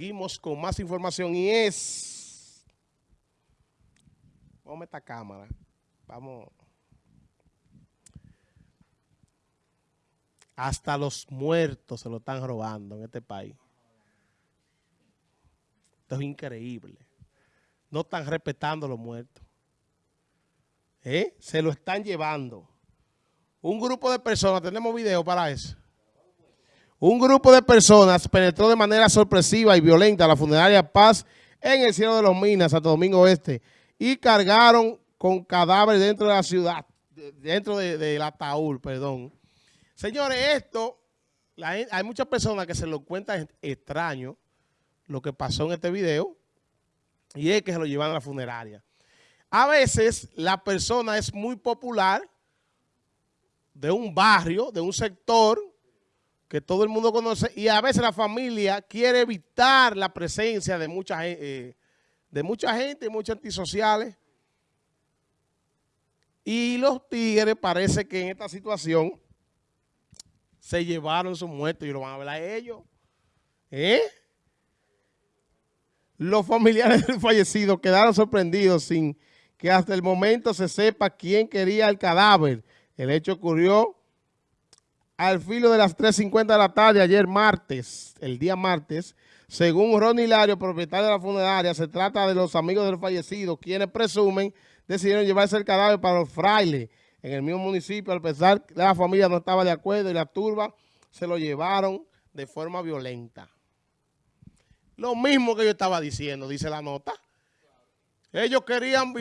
Seguimos con más información y es... A esta cámara. Vamos. Hasta los muertos se lo están robando en este país. Esto es increíble. No están respetando a los muertos. ¿Eh? Se lo están llevando. Un grupo de personas, tenemos video para eso. Un grupo de personas penetró de manera sorpresiva y violenta la funeraria Paz en el cielo de los Minas, Santo Domingo Oeste, y cargaron con cadáveres dentro de la ciudad, dentro del de, ataúd, perdón. Señores, esto, hay muchas personas que se lo cuentan extraño, lo que pasó en este video, y es que se lo llevan a la funeraria. A veces la persona es muy popular de un barrio, de un sector, que todo el mundo conoce, y a veces la familia quiere evitar la presencia de mucha, eh, de mucha gente, muchos antisociales. Y los tigres parece que en esta situación se llevaron sus muertos y lo van a a ellos. ¿Eh? Los familiares del fallecido quedaron sorprendidos sin que hasta el momento se sepa quién quería el cadáver. El hecho ocurrió al filo de las 3.50 de la tarde, ayer martes, el día martes, según Ronnie Hilario, propietario de la funeraria, se trata de los amigos del fallecido, quienes presumen decidieron llevarse el cadáver para los frailes en el mismo municipio, al pesar que la familia no estaba de acuerdo y la turba se lo llevaron de forma violenta. Lo mismo que yo estaba diciendo, dice la nota. Ellos querían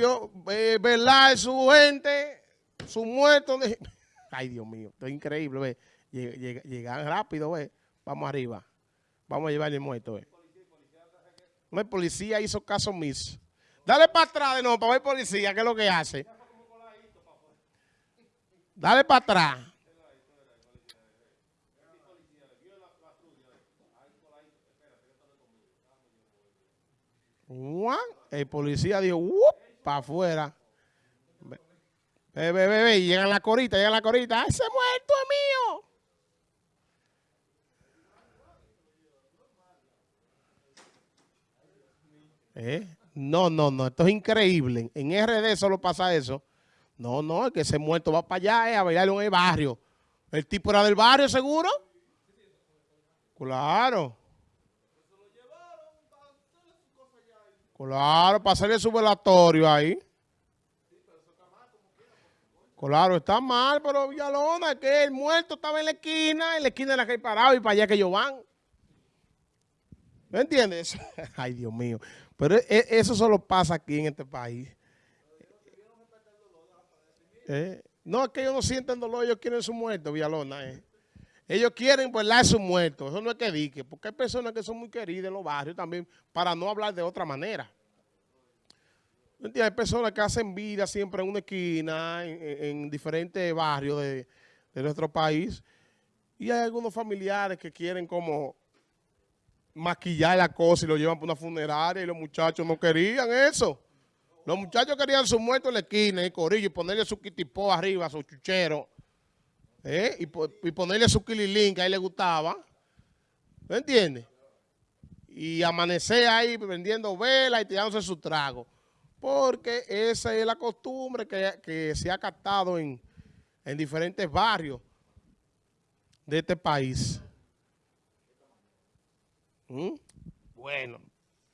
eh, velar su gente, su muerto. Ay, Dios mío, esto es increíble, ve. Llegan rápido, ve. Vamos arriba. Vamos a llevar el muerto, ve. No, el policía hizo caso omiso. Dale para atrás de nuevo para ver policía, qué es lo que hace. Dale para atrás. El policía dijo, para afuera. Ve, ve, ve, y llegan la corita, llegan la corita. ¡Ese muerto es mío! ¿Eh? No, no, no, esto es increíble. En RD solo pasa eso. No, no, es que ese muerto va para allá eh, a bailar en el barrio. ¿El tipo era del barrio seguro? Claro. Claro, para hacerle su velatorio ahí. Claro, está mal, pero Villalona, que el muerto estaba en la esquina, en la esquina de la que hay parado y para allá que ellos van. ¿Me entiendes? Ay, Dios mío. Pero e, e, eso solo pasa aquí en este país. ¿Eh? No, es que ellos no sienten dolor, ellos quieren su muerto, Villalona. ¿eh? Ellos quieren la su muerto, eso no es que dique, porque hay personas que son muy queridas en los barrios también, para no hablar de otra manera. Hay personas que hacen vida siempre en una esquina, en, diferentes barrios de, nuestro país. Y hay algunos familiares que quieren como maquillar la cosa y lo llevan para una funeraria y los muchachos no querían eso. Los muchachos querían su muerto en la esquina, en corillo, y ponerle su kitipó arriba, su chuchero, ¿eh? y, ponerle su kililín que a él le gustaba. ¿Me entiendes? Y amanecer ahí vendiendo velas y tirándose su trago porque esa es la costumbre que, se ha captado en, diferentes barrios de este país. ¿Mm? Bueno.